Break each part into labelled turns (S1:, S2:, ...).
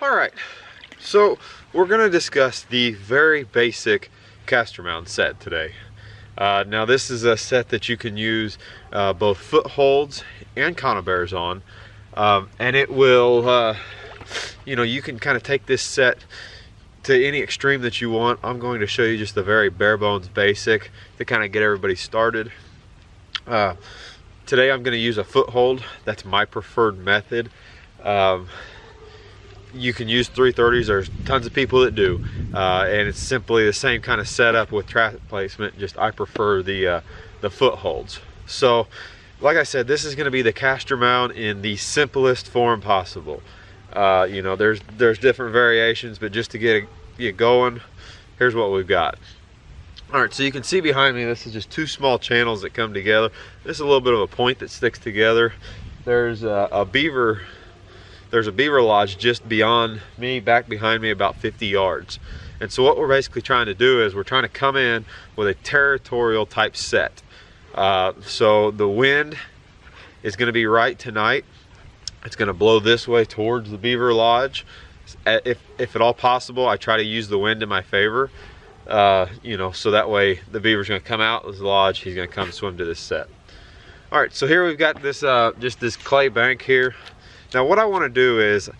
S1: All right, so we're gonna discuss the very basic castor mound set today. Uh, now this is a set that you can use uh, both footholds and conibears on. Um, and it will, uh, you know, you can kind of take this set to any extreme that you want. I'm going to show you just the very bare bones basic to kind of get everybody started. Uh, today I'm going to use a foothold. That's my preferred method. Um, you can use 330s. There's tons of people that do. Uh, and it's simply the same kind of setup with trap placement. Just I prefer the, uh, the footholds. So like I said, this is going to be the castor mound in the simplest form possible. Uh, you know, there's there's different variations, but just to get it, going, here's what we've got. All right, so you can see behind me, this is just two small channels that come together. This is a little bit of a point that sticks together. There's a, a beaver there's a beaver lodge just beyond me, back behind me about 50 yards. And so what we're basically trying to do is we're trying to come in with a territorial type set. Uh, so the wind is going to be right tonight. It's going to blow this way towards the beaver lodge. If, if at all possible, I try to use the wind in my favor. Uh, you know, so that way the beaver's going to come out of the lodge. He's going to come swim to this set. All right, so here we've got this, uh, just this clay bank here. Now what I want to do is,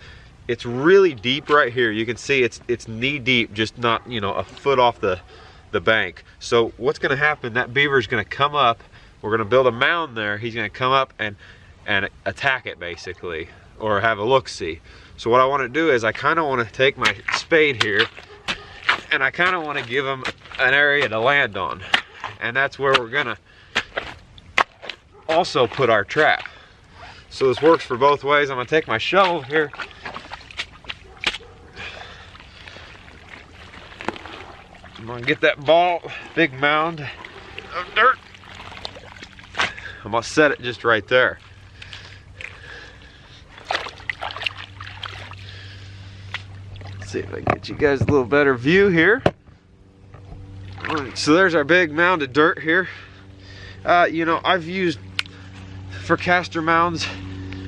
S1: it's really deep right here. You can see it's it's knee deep, just not you know a foot off the the bank. So what's going to happen? That beaver is going to come up. We're going to build a mound there. He's going to come up and and attack it basically, or have a look see. So what I want to do is I kind of want to take my spade here, and I kind of want to give him an area to land on, and that's where we're gonna also put our trap. So this works for both ways. I'm gonna take my shovel here. I'm gonna get that ball, big mound of dirt. I'm gonna set it just right there. Let's see if I can get you guys a little better view here. So there's our big mound of dirt here. Uh, you know, I've used for castor mounds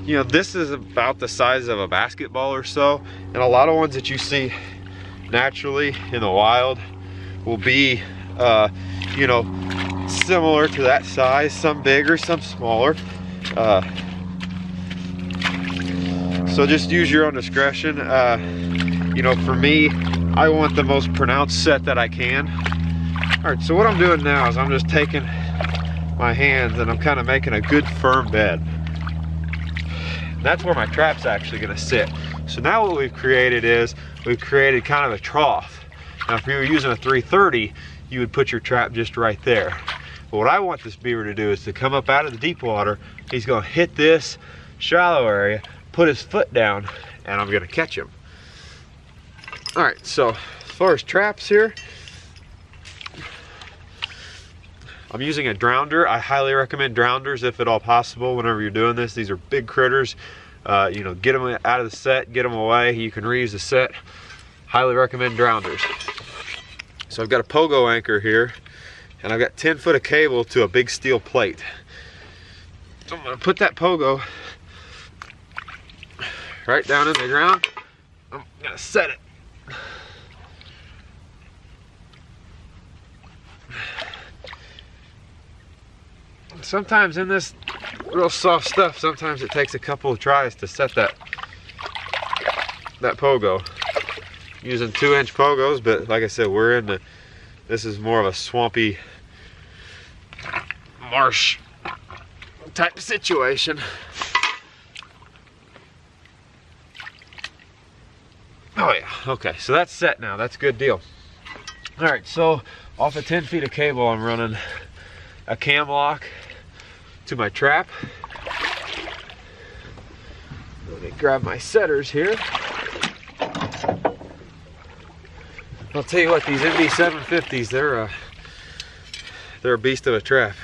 S1: you know this is about the size of a basketball or so and a lot of ones that you see naturally in the wild will be uh, you know similar to that size some bigger some smaller. Uh, so just use your own discretion. Uh, you know for me I want the most pronounced set that I can. All right so what I'm doing now is I'm just taking my hands and I'm kind of making a good firm bed. That's where my trap's actually gonna sit. So now what we've created is, we've created kind of a trough. Now if you were using a 330, you would put your trap just right there. But what I want this beaver to do is to come up out of the deep water, he's gonna hit this shallow area, put his foot down, and I'm gonna catch him. All right, so as far as traps here, I'm using a drowner. I highly recommend drowners if at all possible whenever you're doing this. These are big critters. Uh, you know, get them out of the set, get them away. You can reuse the set. Highly recommend drowners. So I've got a pogo anchor here and I've got 10 foot of cable to a big steel plate. So I'm gonna put that pogo right down in the ground. I'm gonna set it sometimes in this real soft stuff, sometimes it takes a couple of tries to set that that pogo. Using two inch pogos, but like I said, we're in the, this is more of a swampy marsh type situation. Oh yeah, okay, so that's set now, that's a good deal. All right, so off of 10 feet of cable, I'm running a cam lock to my trap. Let me grab my setters here. I'll tell you what, these MB750s, they're a, they're a beast of a trap.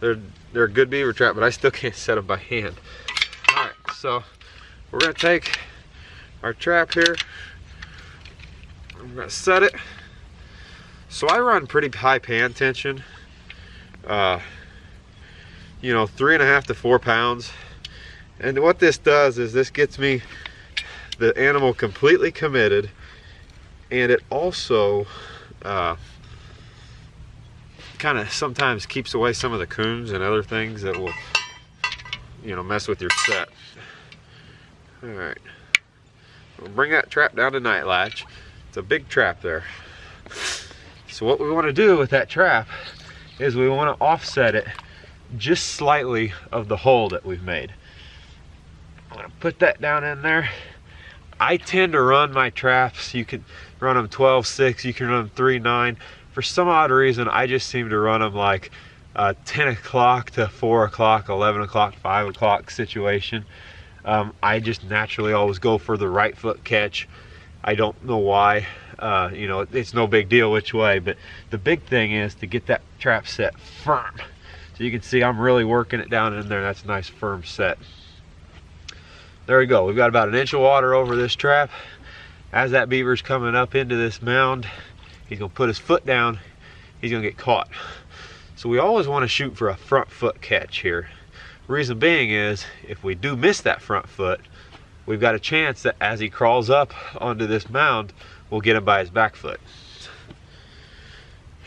S1: They're, they're a good beaver trap, but I still can't set them by hand. All right, so we're gonna take our trap here. I'm gonna set it. So I run pretty high pan tension. Uh, you know, three and a half to four pounds. And what this does is this gets me the animal completely committed. And it also uh, kind of sometimes keeps away some of the coons and other things that will you know mess with your set. All right we'll bring that trap down to night latch it's a big trap there. So what we want to do with that trap is we want to offset it just slightly of the hole that we've made. I'm gonna put that down in there. I tend to run my traps. You can run them 12 6 you can run them 3 9 for some odd reason I just seem to run them like uh, 10 o'clock to 4 o'clock 11 o'clock 5 o'clock situation. Um, I just naturally always go for the right foot catch. I don't know why. Uh, you know it's no big deal which way but the big thing is to get that trap set firm so you can see I'm really working it down in there that's a nice firm set there we go we've got about an inch of water over this trap as that beaver's coming up into this mound, he's gonna put his foot down, he's gonna get caught. So we always wanna shoot for a front foot catch here. Reason being is, if we do miss that front foot, we've got a chance that as he crawls up onto this mound, we'll get him by his back foot.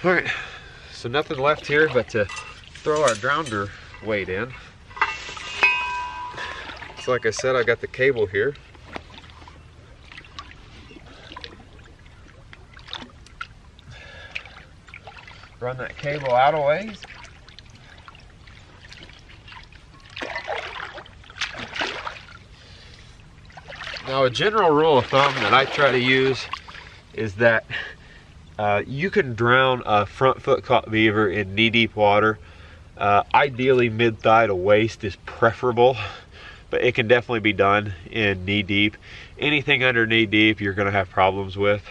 S1: All right, so nothing left here but to throw our drowner weight in. So like I said, I got the cable here. run that cable out a ways. Now a general rule of thumb that I try to use is that uh, you can drown a front foot caught beaver in knee deep water. Uh, ideally mid thigh to waist is preferable, but it can definitely be done in knee deep. Anything under knee deep you're gonna have problems with.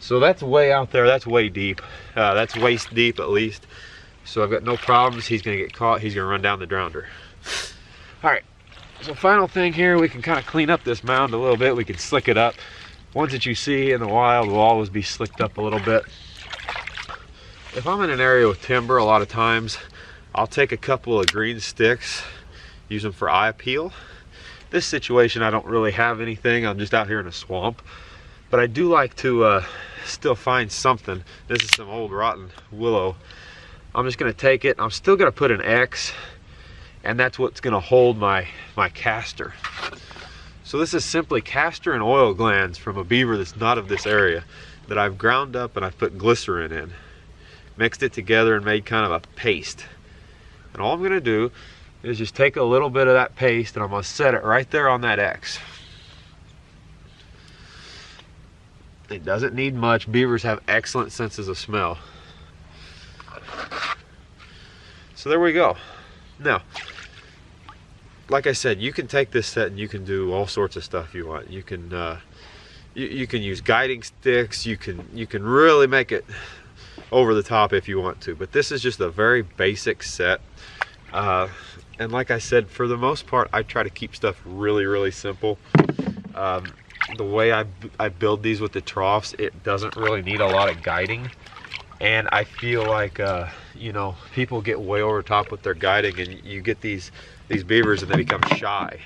S1: So that's way out there, that's way deep. Uh, that's waist deep at least. So I've got no problems. He's gonna get caught, he's gonna run down the drowner. All right, so final thing here, we can kind of clean up this mound a little bit. We can slick it up. Ones that you see in the wild will always be slicked up a little bit. If I'm in an area with timber, a lot of times, I'll take a couple of green sticks, use them for eye appeal. This situation, I don't really have anything. I'm just out here in a swamp. But I do like to uh, still find something. This is some old rotten willow. I'm just gonna take it, I'm still gonna put an X, and that's what's gonna hold my, my castor. So this is simply castor and oil glands from a beaver that's not of this area that I've ground up and I've put glycerin in. Mixed it together and made kind of a paste. And all I'm gonna do is just take a little bit of that paste and I'm gonna set it right there on that X. It doesn't need much. Beavers have excellent senses of smell. So there we go. Now, like I said, you can take this set and you can do all sorts of stuff you want. You can uh, you, you can use guiding sticks. You can you can really make it over the top if you want to. But this is just a very basic set. Uh, and like I said, for the most part, I try to keep stuff really, really simple. Um, the way I, I build these with the troughs, it doesn't really need a lot of guiding. And I feel like, uh, you know, people get way over top with their guiding and you get these, these beavers and they become shy.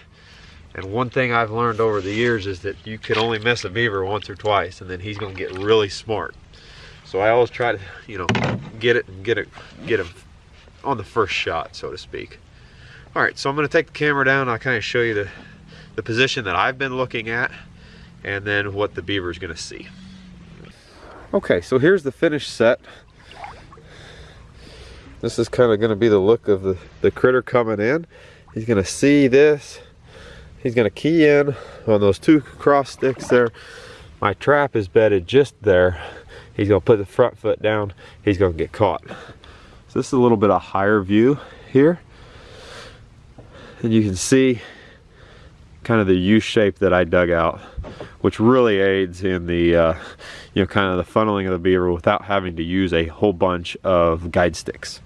S1: And one thing I've learned over the years is that you can only miss a beaver once or twice and then he's gonna get really smart. So I always try to, you know, get it and get it, get him on the first shot, so to speak. All right, so I'm gonna take the camera down. I'll kind of show you the, the position that I've been looking at and then what the beaver is going to see. Okay, so here's the finished set. This is kind of going to be the look of the, the critter coming in. He's going to see this. He's going to key in on those two cross sticks there. My trap is bedded just there. He's to put the front foot down. He's to get caught. So this is a little bit of higher view here. And you can see kind of the U shape that I dug out which really aids in the uh, you know kind of the funneling of the beaver without having to use a whole bunch of guide sticks.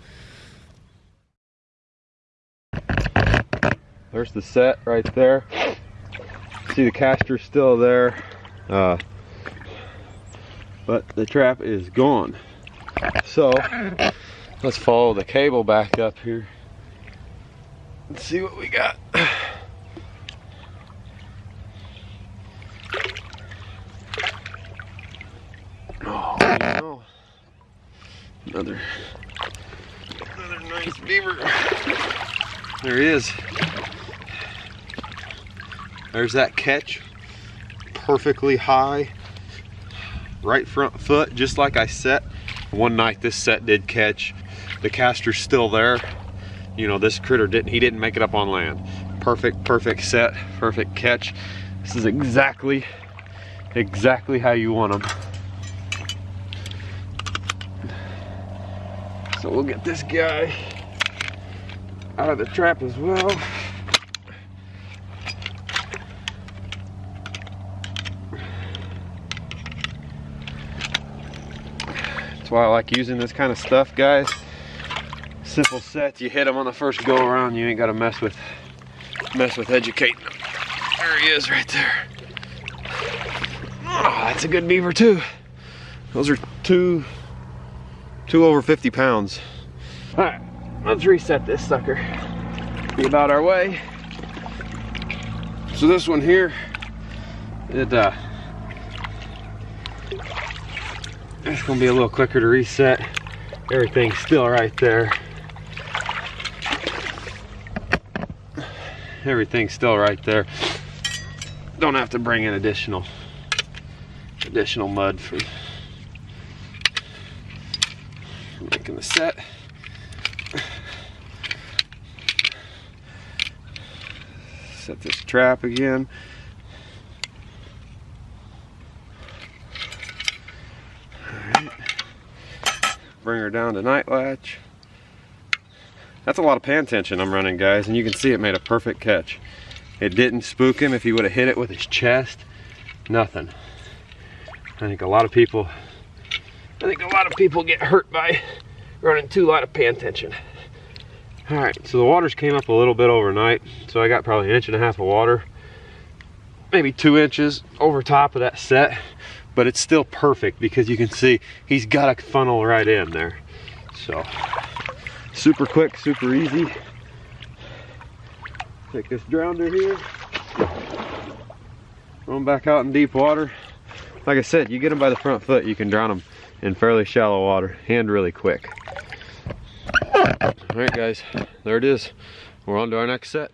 S1: There's the set right there. See the castor still there, uh, but the trap is gone. So let's follow the cable back up here. Let's see what we got. Oh. Another, another nice beaver. There he is. There's that catch, perfectly high. Right front foot, just like I set. One night this set did catch. The castor's still there. You know, this critter didn't, he didn't make it up on land. Perfect, perfect set, perfect catch. This is exactly, exactly how you want them. So we'll get this guy out of the trap as well. That's why I like using this kind of stuff, guys. Simple sets, you hit them on the first go around, you ain't gotta mess with mess with educating them. There he is right there. Oh, that's a good beaver too. Those are two, two over 50 pounds. All right, let's reset this sucker. Be about our way. So this one here, it uh, it's gonna be a little quicker to reset. Everything's still right there. Everything's still right there. Don't have to bring in additional additional mud for, for making the set. Set this trap again. Bring her down to night latch. That's a lot of pan tension I'm running, guys, and you can see it made a perfect catch. It didn't spook him if he would have hit it with his chest. Nothing. I think a lot of people, I think a lot of people get hurt by running too lot of pan tension. All right, so the waters came up a little bit overnight, so I got probably an inch and a half of water, maybe two inches over top of that set, but it's still perfect because you can see he's got a funnel right in there. So, super quick, super easy. Take this drowner here, throw him back out in deep water. Like I said, you get them by the front foot, you can drown them in fairly shallow water and really quick. All right, guys, there it is. We're on to our next set.